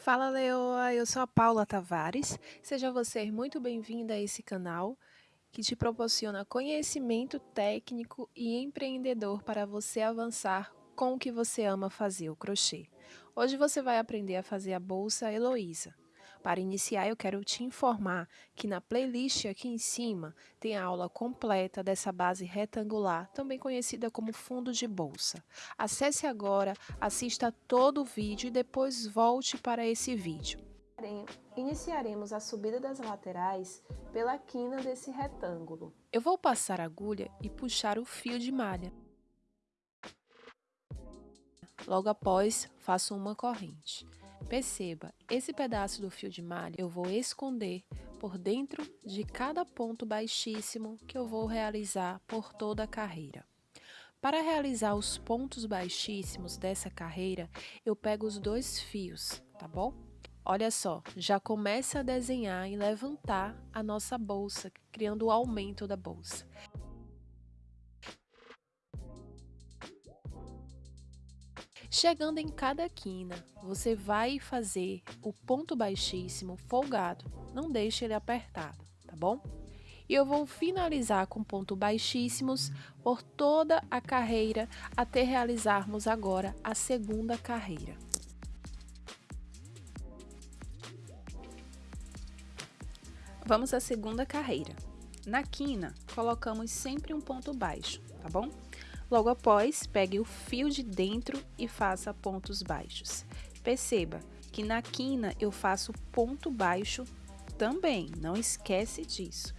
Fala Leoa, eu sou a Paula Tavares. Seja você muito bem-vinda a esse canal que te proporciona conhecimento técnico e empreendedor para você avançar com o que você ama fazer, o crochê. Hoje você vai aprender a fazer a bolsa Heloísa. Para iniciar, eu quero te informar que na playlist aqui em cima tem a aula completa dessa base retangular, também conhecida como fundo de bolsa. Acesse agora, assista todo o vídeo e depois volte para esse vídeo. Iniciaremos a subida das laterais pela quina desse retângulo. Eu vou passar a agulha e puxar o fio de malha. Logo após, faço uma corrente. Perceba, esse pedaço do fio de malha eu vou esconder por dentro de cada ponto baixíssimo que eu vou realizar por toda a carreira. Para realizar os pontos baixíssimos dessa carreira, eu pego os dois fios, tá bom? Olha só, já começa a desenhar e levantar a nossa bolsa, criando o aumento da bolsa. Chegando em cada quina, você vai fazer o ponto baixíssimo folgado, não deixe ele apertado, tá bom? E eu vou finalizar com ponto baixíssimos por toda a carreira até realizarmos agora a segunda carreira. Vamos à segunda carreira. Na quina, colocamos sempre um ponto baixo, tá bom? Logo após, pegue o fio de dentro e faça pontos baixos. Perceba que na quina eu faço ponto baixo também, não esquece disso.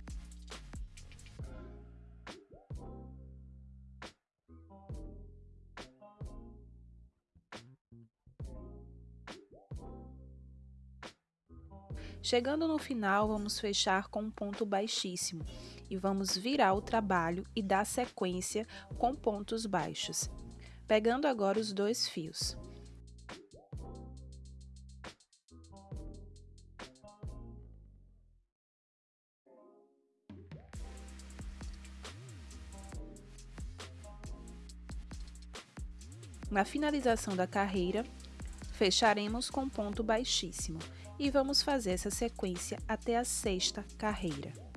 Chegando no final, vamos fechar com um ponto baixíssimo e vamos virar o trabalho e dar sequência com pontos baixos. Pegando agora os dois fios. Na finalização da carreira, fecharemos com ponto baixíssimo e vamos fazer essa sequência até a sexta carreira.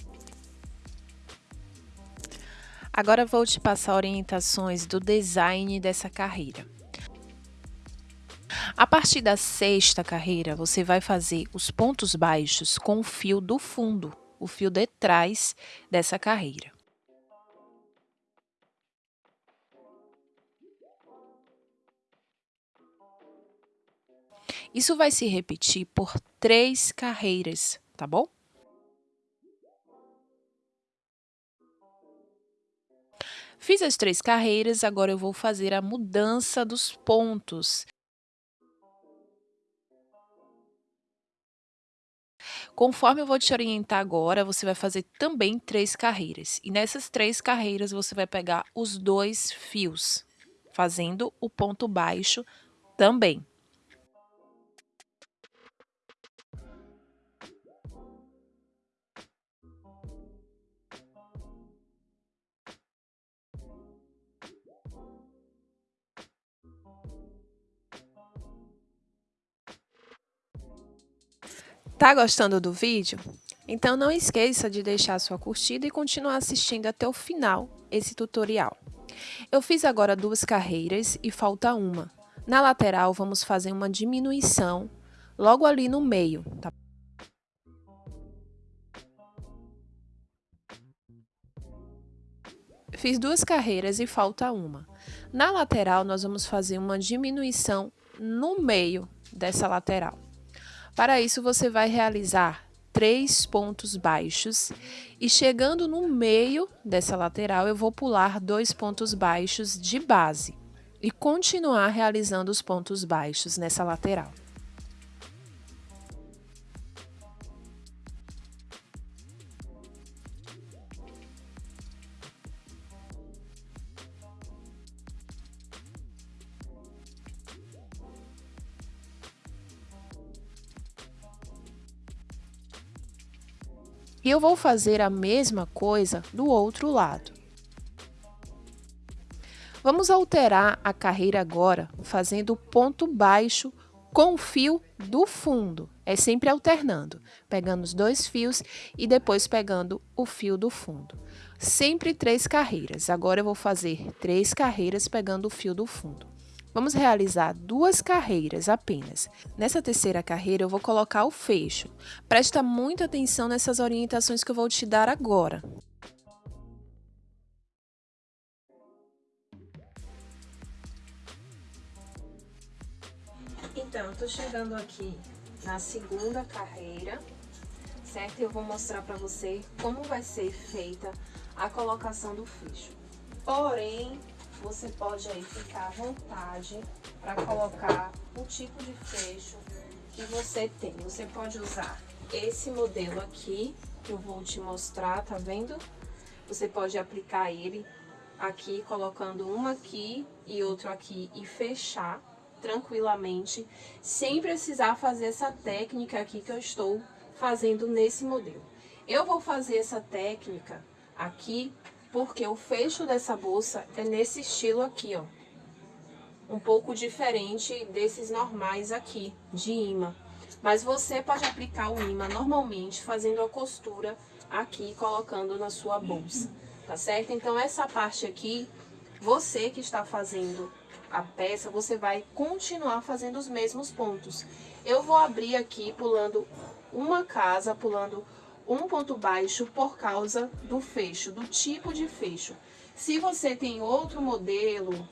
Agora vou te passar orientações do design dessa carreira. A partir da sexta carreira, você vai fazer os pontos baixos com o fio do fundo, o fio de trás dessa carreira. Isso vai se repetir por três carreiras, tá bom? Fiz as três carreiras, agora eu vou fazer a mudança dos pontos. Conforme eu vou te orientar agora, você vai fazer também três carreiras. E nessas três carreiras, você vai pegar os dois fios, fazendo o ponto baixo também. Tá gostando do vídeo? Então não esqueça de deixar sua curtida e continuar assistindo até o final esse tutorial. Eu fiz agora duas carreiras e falta uma. Na lateral vamos fazer uma diminuição logo ali no meio, tá? Fiz duas carreiras e falta uma. Na lateral nós vamos fazer uma diminuição no meio dessa lateral. Para isso, você vai realizar três pontos baixos e chegando no meio dessa lateral, eu vou pular dois pontos baixos de base e continuar realizando os pontos baixos nessa lateral. E eu vou fazer a mesma coisa do outro lado. Vamos alterar a carreira agora, fazendo ponto baixo com o fio do fundo. É sempre alternando, pegando os dois fios e depois pegando o fio do fundo. Sempre três carreiras. Agora eu vou fazer três carreiras pegando o fio do fundo. Vamos realizar duas carreiras apenas. Nessa terceira carreira eu vou colocar o fecho. Presta muita atenção nessas orientações que eu vou te dar agora. Então, eu tô chegando aqui na segunda carreira, certo? Eu vou mostrar para você como vai ser feita a colocação do fecho. Porém, você pode aí ficar à vontade para colocar o tipo de fecho que você tem. Você pode usar esse modelo aqui, que eu vou te mostrar, tá vendo? Você pode aplicar ele aqui, colocando uma aqui e outro aqui e fechar tranquilamente, sem precisar fazer essa técnica aqui que eu estou fazendo nesse modelo. Eu vou fazer essa técnica aqui porque o fecho dessa bolsa é nesse estilo aqui, ó. Um pouco diferente desses normais aqui, de imã. Mas você pode aplicar o imã normalmente, fazendo a costura aqui, colocando na sua bolsa, tá certo? Então, essa parte aqui, você que está fazendo a peça, você vai continuar fazendo os mesmos pontos. Eu vou abrir aqui pulando uma casa, pulando um ponto baixo por causa do fecho, do tipo de fecho. Se você tem outro modelo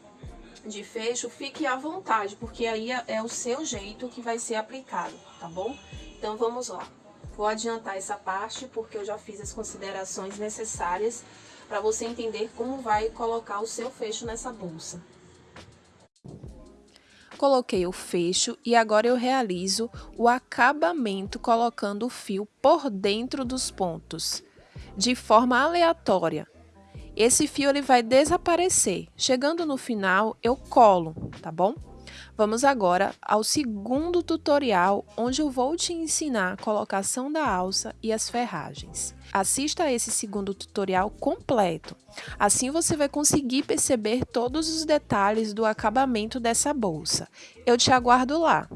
de fecho, fique à vontade, porque aí é, é o seu jeito que vai ser aplicado, tá bom? Então vamos lá. Vou adiantar essa parte porque eu já fiz as considerações necessárias para você entender como vai colocar o seu fecho nessa bolsa coloquei o fecho e agora eu realizo o acabamento colocando o fio por dentro dos pontos, de forma aleatória. Esse fio ele vai desaparecer. Chegando no final, eu colo, tá bom? Vamos agora ao segundo tutorial, onde eu vou te ensinar a colocação da alça e as ferragens. Assista a esse segundo tutorial completo, assim você vai conseguir perceber todos os detalhes do acabamento dessa bolsa. Eu te aguardo lá!